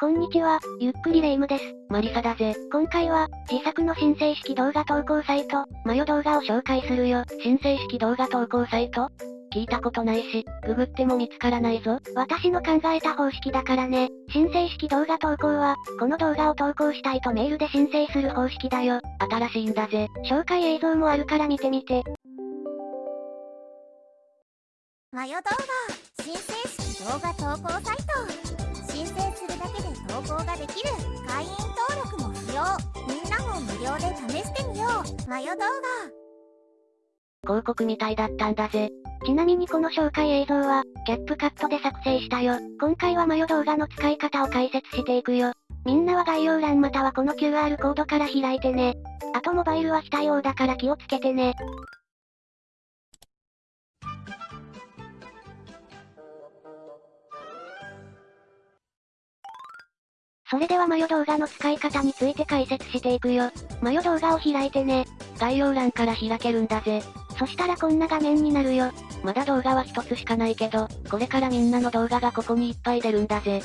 こんにちは、ゆっくりレ夢ムです。マリサだぜ。今回は、自作の申請式動画投稿サイト、マヨ動画を紹介するよ。申請式動画投稿サイト？聞いたことないし、ググっても見つからないぞ。私の考えた方式だからね。申請式動画投稿は、この動画を投稿したいとメールで申請する方式だよ。新しいんだぜ。紹介映像もあるから見てみて。マヨ動画、申請式動画投稿サイト。申請するだけで投稿ができる会員登録も不要みんなも無料で試してみようマヨ動画広告みたいだったんだぜ。ちなみにこの紹介映像は、キャップカットで作成したよ。今回はマヨ動画の使い方を解説していくよ。みんなは概要欄またはこの QR コードから開いてね。あとモバイルは非対応だから気をつけてね。それではマヨ動画の使い方について解説していくよ。マヨ動画を開いてね。概要欄から開けるんだぜ。そしたらこんな画面になるよ。まだ動画は一つしかないけど、これからみんなの動画がここにいっぱい出るんだぜ。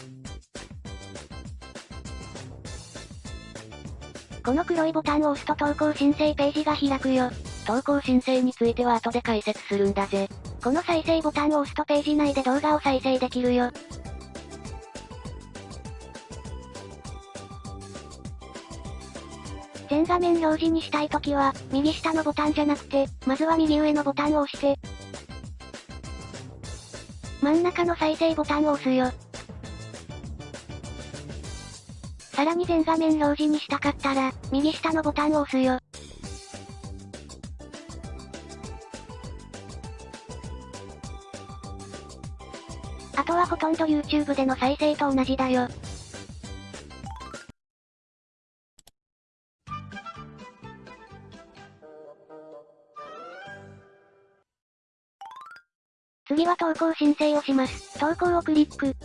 この黒いボタンを押すと投稿申請ページが開くよ。投稿申請については後で解説するんだぜ。この再生ボタンを押すとページ内で動画を再生できるよ。全画面表示にしたいときは、右下のボタンじゃなくて、まずは右上のボタンを押して、真ん中の再生ボタンを押すよ。さらに全画面表示にしたかったら、右下のボタンを押すよ。あとはほとんど YouTube での再生と同じだよ。次は投稿申請をします。投稿をクリック。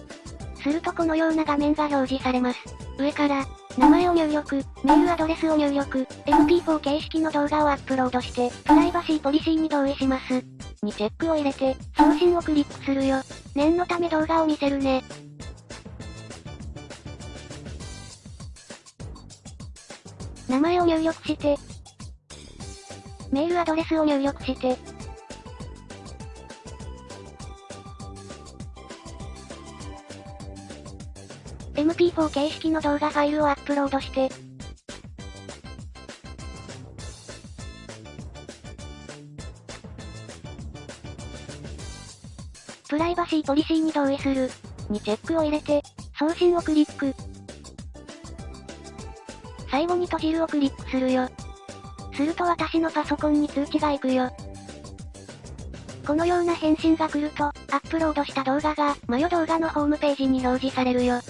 するとこのような画面が表示されます。上から、名前を入力、メールアドレスを入力、MP4 形式の動画をアップロードして、プライバシーポリシーに同意します。にチェックを入れて、送信をクリックするよ。念のため動画を見せるね。名前を入力して、メールアドレスを入力して、MP4 形式の動画ファイルをアップロードして、プライバシーポリシーに同意する、にチェックを入れて、送信をクリック。最後に閉じるをクリックするよ。すると私のパソコンに通知が行くよ。このような返信が来ると、アップロードした動画が、マヨ動画のホームページに表示されるよ。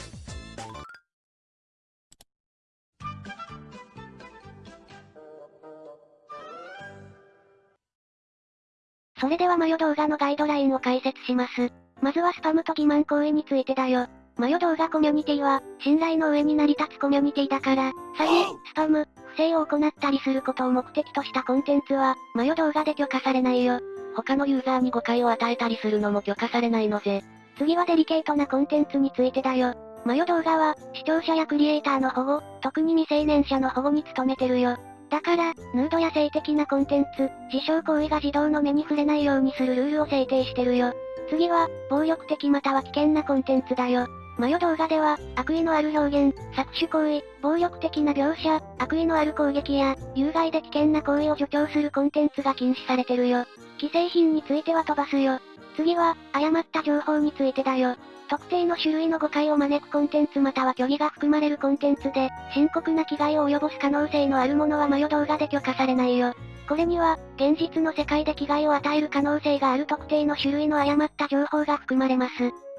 それではマヨ動画のガイドラインを解説します。まずはスパムと欺瞞行為についてだよ。マヨ動画コミュニティは、信頼の上に成り立つコミュニティだから、詐欺、スパム、不正を行ったりすることを目的としたコンテンツは、マヨ動画で許可されないよ。他のユーザーに誤解を与えたりするのも許可されないのぜ。次はデリケートなコンテンツについてだよ。マヨ動画は、視聴者やクリエイターの保護、特に未成年者の保護に努めてるよ。だから、ヌードや性的なコンテンツ、自傷行為が児童の目に触れないようにするルールを制定してるよ。次は、暴力的または危険なコンテンツだよ。マヨ動画では、悪意のある表現、搾取行為、暴力的な描写、悪意のある攻撃や、有害で危険な行為を助長するコンテンツが禁止されてるよ。既製品については飛ばすよ。次は、誤った情報についてだよ。特定の種類の誤解を招くコンテンツまたは虚偽が含まれるコンテンツで、深刻な危害を及ぼす可能性のあるものはマヨ動画で許可されないよ。これには、現実の世界で危害を与える可能性がある特定の種類の誤った情報が含まれます。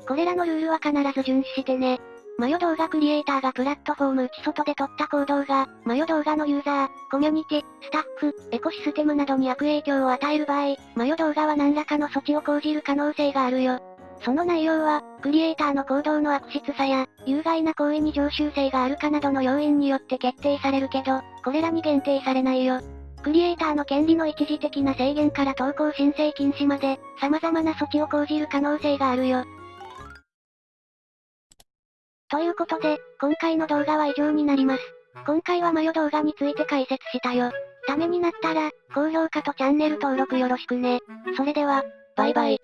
これらのルールは必ず遵守してね。マヨ動画クリエイターがプラットフォーム内外で撮った行動が、マヨ動画のユーザー、コミュニティ、スタッフ、エコシステムなどに悪影響を与える場合、マヨ動画は何らかの措置を講じる可能性があるよ。その内容は、クリエイターの行動の悪質さや、有害な行為に常習性があるかなどの要因によって決定されるけど、これらに限定されないよ。クリエイターの権利の一時的な制限から投稿申請禁止まで、様々な措置を講じる可能性があるよ。ということで、今回の動画は以上になります。今回はマヨ動画について解説したよ。ためになったら、高評価とチャンネル登録よろしくね。それでは、バイバイ。